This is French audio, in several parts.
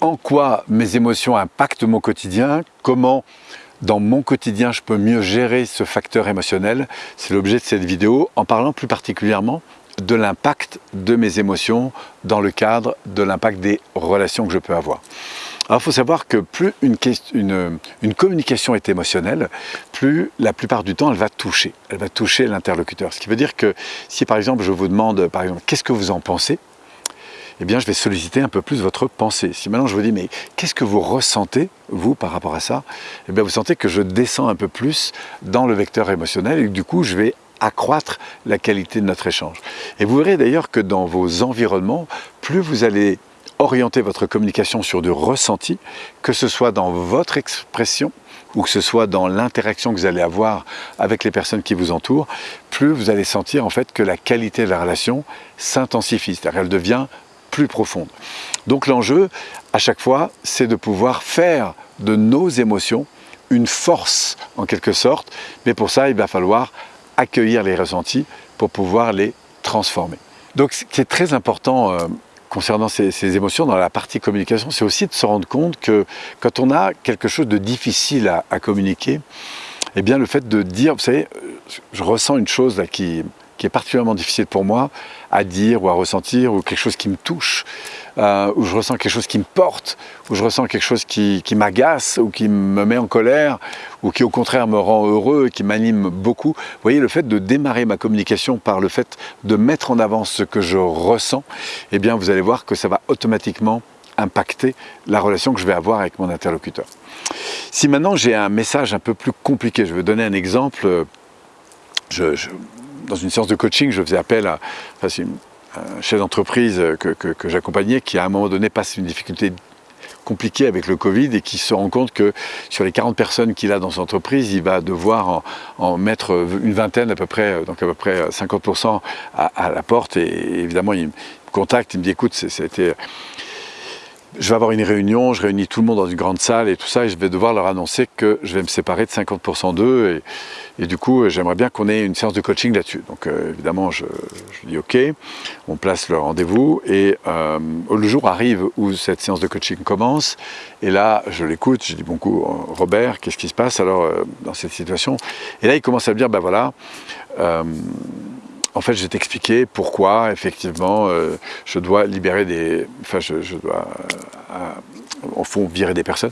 en quoi mes émotions impactent mon quotidien, comment dans mon quotidien je peux mieux gérer ce facteur émotionnel. C'est l'objet de cette vidéo en parlant plus particulièrement de l'impact de mes émotions dans le cadre de l'impact des relations que je peux avoir. Alors il faut savoir que plus une, communication est émotionnelle, plus la plupart du temps elle va toucher, elle va toucher l'interlocuteur. Ce qui veut dire que si par exemple je vous demande, par exemple, qu'est-ce que vous en pensez eh bien je vais solliciter un peu plus votre pensée. Si maintenant je vous dis, mais qu'est-ce que vous ressentez, vous, par rapport à ça? Eh bien vous sentez que je descends un peu plus dans le vecteur émotionnel et que du coup je vais accroître la qualité de notre échange. Et vous verrez d'ailleurs que dans vos environnements, plus vous allez orienter votre communication sur du ressenti, que ce soit dans votre expression ou que ce soit dans l'interaction que vous allez avoir avec les personnes qui vous entourent, plus vous allez sentir en fait que la qualité de la relation s'intensifie, c'est-à-dire qu'elle devient plus profonde. Donc l'enjeu, à chaque fois, c'est de pouvoir faire de nos émotions une force en quelque sorte, mais pour ça, il va falloir accueillir les ressentis pour pouvoir les transformer. Donc ce qui est très important euh, concernant ces, émotions dans la partie communication, c'est aussi de se rendre compte que quand on a quelque chose de difficile à, à communiquer, eh bien le fait de dire, vous savez, je ressens une chose là qui, qui est particulièrement difficile pour moi à dire ou à ressentir, ou quelque chose qui me touche, euh, où je ressens quelque chose qui me porte, où je ressens quelque chose qui, m'agace, ou qui me met en colère, ou qui au contraire me rend heureux et qui m'anime beaucoup. Vous voyez, le fait de démarrer ma communication par le fait de mettre en avant ce que je ressens, eh bien vous allez voir que ça va automatiquement impacter la relation que je vais avoir avec mon interlocuteur. Si maintenant j'ai un message un peu plus compliqué, je vais donner un exemple, je, dans une séance de coaching, je faisais appel à un chef d'entreprise que, j'accompagnais qui à un moment donné passe une difficulté compliquée avec le Covid et qui se rend compte que sur les 40 personnes qu'il a dans son entreprise, il va devoir en, mettre une vingtaine à peu près, donc à peu près 50% à, la porte. Et, évidemment il me contacte, il me dit écoute, c'était je vais avoir une réunion, je réunis tout le monde dans une grande salle et tout ça, et je vais devoir leur annoncer que je vais me séparer de 50% d'eux, et, du coup, j'aimerais bien qu'on ait une séance de coaching là-dessus. Donc euh, évidemment, je, dis OK, on place le rendez-vous, et euh, le jour arrive où cette séance de coaching commence, et là, je l'écoute, je dis bon coup, Robert, qu'est-ce qui se passe alors euh, dans cette situation? Et là, il commence à me dire, ben voilà, en fait, je vais t'expliquer pourquoi, effectivement, euh, je dois libérer des... Enfin, je, dois, au fond, virer des personnes.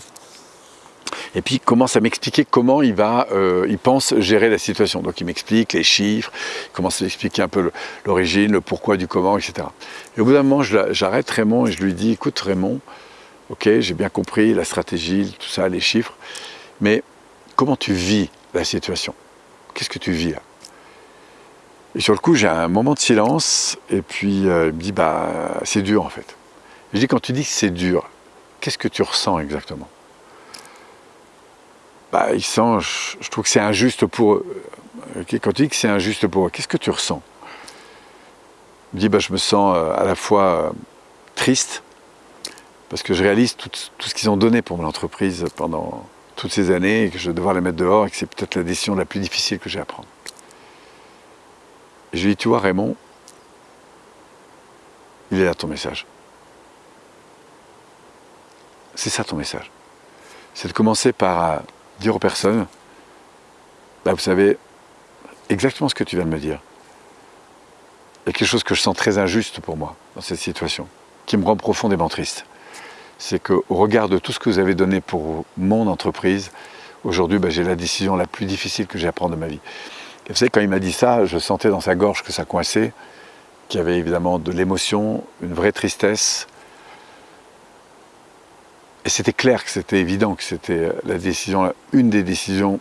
Et puis, il commence à m'expliquer comment il va, euh, il pense gérer la situation. Donc, il m'explique les chiffres, il commence à m'expliquer un peu l'origine, le pourquoi du comment, etc. Et au bout d'un moment, j'arrête Raymond et je lui dis, écoute Raymond, ok, j'ai bien compris la stratégie, tout ça, les chiffres, mais comment tu vis la situation? Qu'est-ce que tu vis là? Et sur le coup, j'ai un moment de silence, et puis euh, il me dit, bah, c'est dur en fait. je dis, quand tu dis que c'est dur, qu'est-ce que tu ressens exactement? Bah, il sent, je, trouve que c'est injuste pour eux. Quand tu dis que c'est injuste pour eux, qu'est-ce que tu ressens? Il me dit, bah, je me sens euh, à la fois euh, triste, parce que je réalise tout ce qu'ils ont donné pour mon entreprise pendant toutes ces années, et que je vais devoir les mettre dehors, et que c'est peut-être la décision la plus difficile que j'ai à prendre. Je lui dis, tu vois Raymond, il est là ton message. C'est ça ton message. C'est de commencer par dire aux personnes, bah, vous savez, exactement ce que tu viens de me dire. Il y a quelque chose que je sens très injuste pour moi dans cette situation, qui me rend profondément triste. C'est qu'au regard de tout ce que vous avez donné pour mon entreprise, aujourd'hui, bah, j'ai la décision la plus difficile que j'ai à prendre de ma vie vous savez, quand il m'a dit ça, je sentais dans sa gorge que ça coinçait, qu'il y avait évidemment de l'émotion, une vraie tristesse. Et c'était clair que c'était évident que c'était la décision, une des décisions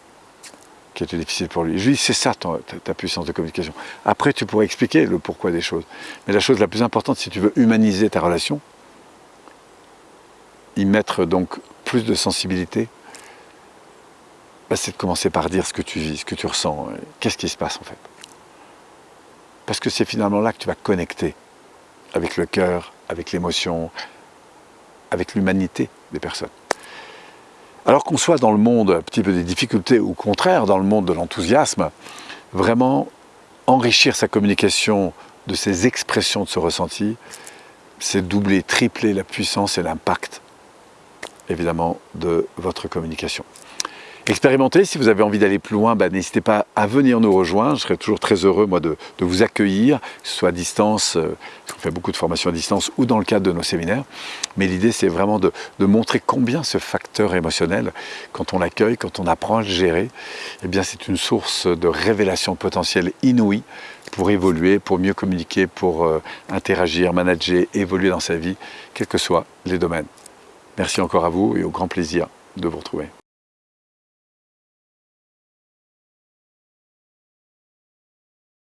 qui était difficile pour lui. Je lui dis, c'est ça ta, puissance de communication. Après, tu pourrais expliquer le pourquoi des choses. Mais la chose la plus importante, si tu veux humaniser ta relation, y mettre donc plus de sensibilité, bah, c'est de commencer par dire ce que tu vis, ce que tu ressens, qu'est-ce qui se passe en fait. Parce que c'est finalement là que tu vas connecter avec le cœur, avec l'émotion, avec l'humanité des personnes. Alors qu'on soit dans le monde un petit peu des difficultés, ou au contraire dans le monde de l'enthousiasme, vraiment enrichir sa communication de ces expressions de ce ressenti, c'est doubler, tripler la puissance et l'impact évidemment de votre communication. Expérimentez, si vous avez envie d'aller plus loin, bah, n'hésitez pas à venir nous rejoindre. Je serai toujours très heureux moi, de, vous accueillir, que ce soit à distance, euh, qu'on fait beaucoup de formations à distance, ou dans le cadre de nos séminaires. Mais l'idée, c'est vraiment de, montrer combien ce facteur émotionnel, quand on l'accueille, quand on apprend à le gérer, eh bien c'est une source de révélation potentielle inouïe pour évoluer, pour mieux communiquer, pour euh, interagir, manager, évoluer dans sa vie, quels que soient les domaines. Merci encore à vous et au grand plaisir de vous retrouver.